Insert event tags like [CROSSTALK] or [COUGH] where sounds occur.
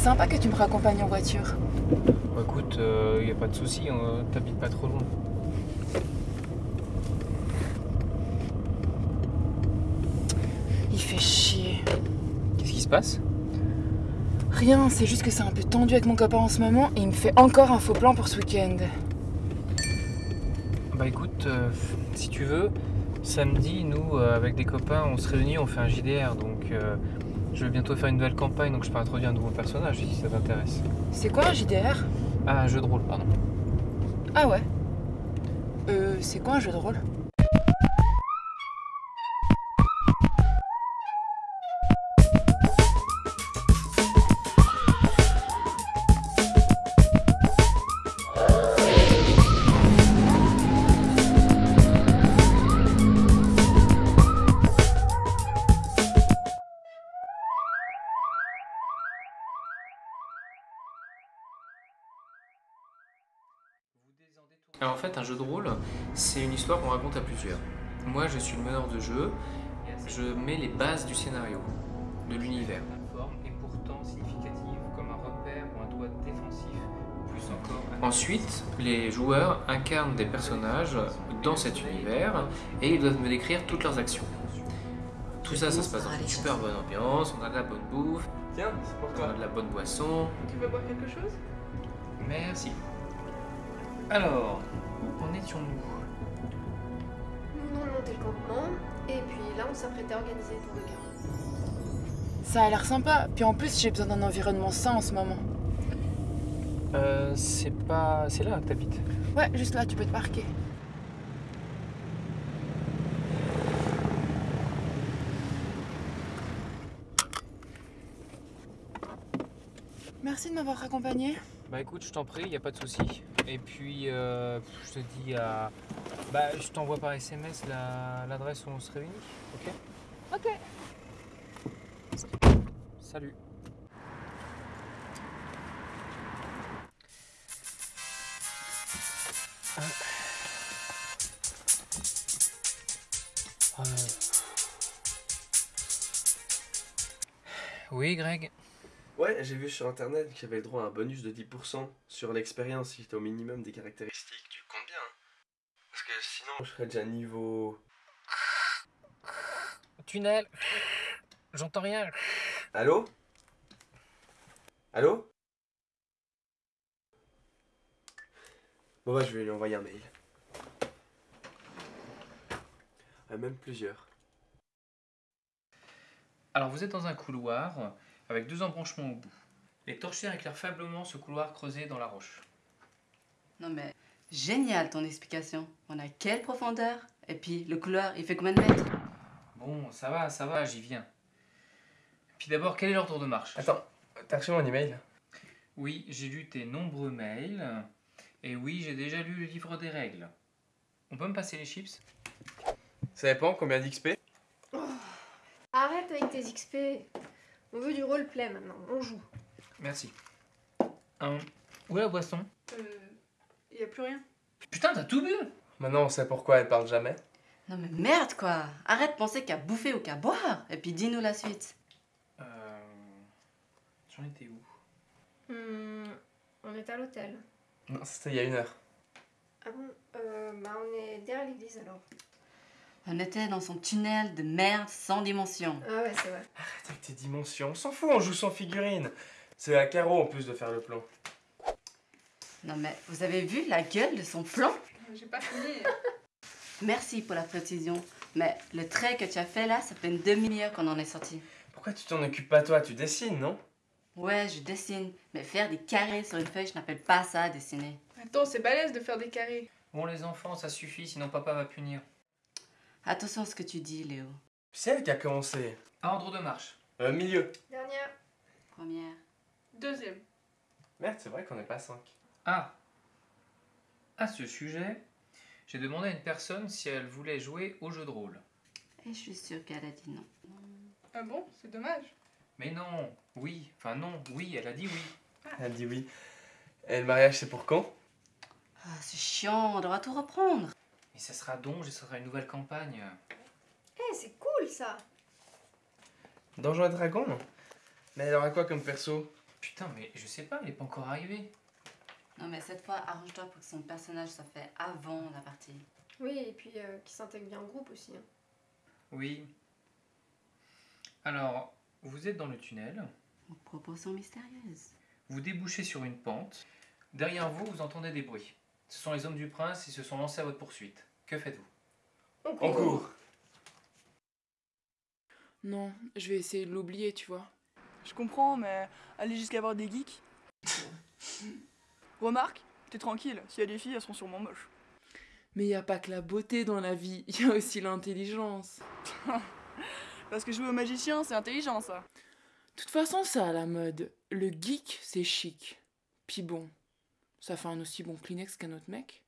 sympa que tu me raccompagnes en voiture. Bah écoute, il y a pas de souci, hein, t'habites pas trop loin. Il fait chier. Qu'est-ce qui se passe? Rien, c'est juste que c'est un peu tendu avec mon copain en ce moment et il me fait encore un faux plan pour ce week-end. Bah écoute, euh, si tu veux, samedi, nous, euh, avec des copains, on se réunit, on fait un JDR, donc euh, je vais bientôt faire une nouvelle campagne, donc je peux introduire un nouveau personnage si ça t'intéresse. C'est quoi un JDR Ah, un jeu de rôle, pardon. Ah ouais Euh, c'est quoi un jeu de rôle? Alors en fait, un jeu de rôle, c'est une histoire qu'on raconte à plusieurs. Moi, je suis le meneur de jeu, je mets les bases du scénario, de l'univers. forme est pourtant significative comme un repère ou un doigt défensif, plus encore. Ensuite, les joueurs incarnent des personnages dans cet univers et ils doivent me décrire toutes leurs actions. Tout ça, ça se passe dans une super bonne ambiance, on a de la bonne bouffe, Tiens, on a de la bonne boisson. Tu veux boire quelque chose? Merci. Alors, où en étions-nous? Nous venons de monter le campement, et puis là on s'apprêtait à organiser le tour de garde. Ça a l'air sympa, puis en plus j'ai besoin d'un environnement sain en ce moment. Euh, c'est pas... C'est là que t'habites Ouais, juste là, tu peux te parquer. Merci de m'avoir accompagné. Bah écoute, je t'en prie, y a pas de souci. Et puis, euh, je te dis à... Bah, je t'envoie par SMS la- l'adresse où on se réunit, ok? Ok. Salut. Ah. Ah. Oui, Greg Ouais, j'ai vu sur internet qu'il y avait le droit à un bonus de 10% sur l'expérience si t'as au minimum des caractéristiques. Tu comptes bien, hein Parce que sinon, je serais déjà niveau. Tunnel J'entends rien Allô? Allô? Bon, bah, je vais lui envoyer un mail. Ouais, même plusieurs. Alors vous êtes dans un couloir avec deux embranchements au bout. Les torchères éclairent faiblement ce couloir creusé dans la roche. Non mais, génial ton explication. On a quelle profondeur? Et puis, le couloir, il fait combien de mètres? Bon, ça va, ça va, j'y viens. Puis d'abord, quel est l'ordre de marche? Attends, t'as reçu mon email? Oui, j'ai lu tes nombreux mails. Et oui, j'ai déjà lu le livre des règles. On peut me passer les chips? Ça dépend combien d'XP Arrête avec tes XP. On veut du roleplay maintenant, on joue. Merci. Où est la boisson Euh. Y a plus rien. Putain, t'as tout bu Maintenant, on sait pourquoi elle parle jamais. Non mais merde quoi Arrête de penser qu'à bouffer ou qu'à boire Et puis dis-nous la suite. Euh... J'en étais où? Hmm, on est à l'hôtel. Non, c'était il y a une heure. Ah bon? Euh, Bah on est derrière l'église alors. On était dans son tunnel de merde sans dimension. Ah ouais, c'est vrai. Arrête avec tes dimensions, on s'en fout, on joue sans figurine. C'est à Caro en plus de faire le plan. Non mais, vous avez vu la gueule de son plan? J'ai pas fini. [LAUGHS] Merci pour la précision. Mais le trait que tu as fait là, ça fait une demi-heure qu'on en est sorti. Pourquoi tu t'en occupes pas toi? Tu dessines, non? Ouais, je dessine. Mais faire des carrés sur une feuille, je n'appelle pas ça dessiner. Attends, c'est balèze de faire des carrés. Bon, les enfants, ça suffit, sinon papa va punir. Attention à ce que tu dis, Léo. C'est elle qui a commencé. Ordre de marche. Euh, milieu. Dernière. Première. Deuxième. Merde, c'est vrai qu'on n'est pas 5. Ah À ce sujet, j'ai demandé à une personne si elle voulait jouer au jeu de rôle. Et je suis sûre qu'elle a dit non. Ah bon? C'est dommage. Mais non, oui, enfin non, oui, elle a dit oui. Elle a dit oui. Et le mariage, c'est pour quand? Ah, c'est chiant, on devra tout reprendre. Mais ça sera donc, ce sera une nouvelle campagne. Eh, c'est cool ça Donjons et Dragons Mais elle aura quoi comme perso Putain, mais je sais pas, il est pas encore arrivé. Non, mais cette fois, arrange-toi pour que son personnage soit fait avant la partie. Oui, et puis euh, qui s'intègre bien au groupe aussi. hein. Oui. Alors, vous êtes dans le tunnel, Proportion mystérieuse. vous débouchez sur une pente. Derrière vous, vous entendez des bruits. Ce sont les hommes du prince, ils se sont lancés à votre poursuite. Que faites-vous? On En court. cours Non, je vais essayer de l'oublier, tu vois. Je comprends, mais aller jusqu'à voir des geeks? [LAUGHS] Remarque, t'es tranquille, s'il y a des filles, elles seront sûrement moches. Mais y a pas que la beauté dans la vie, [LAUGHS] y a aussi l'intelligence. [LAUGHS] Parce que jouer au magicien, c'est intelligent ça. De toute façon, c'est à la mode. Le geek, c'est chic. Puis bon, ça fait un aussi bon Kleenex qu'un autre mec.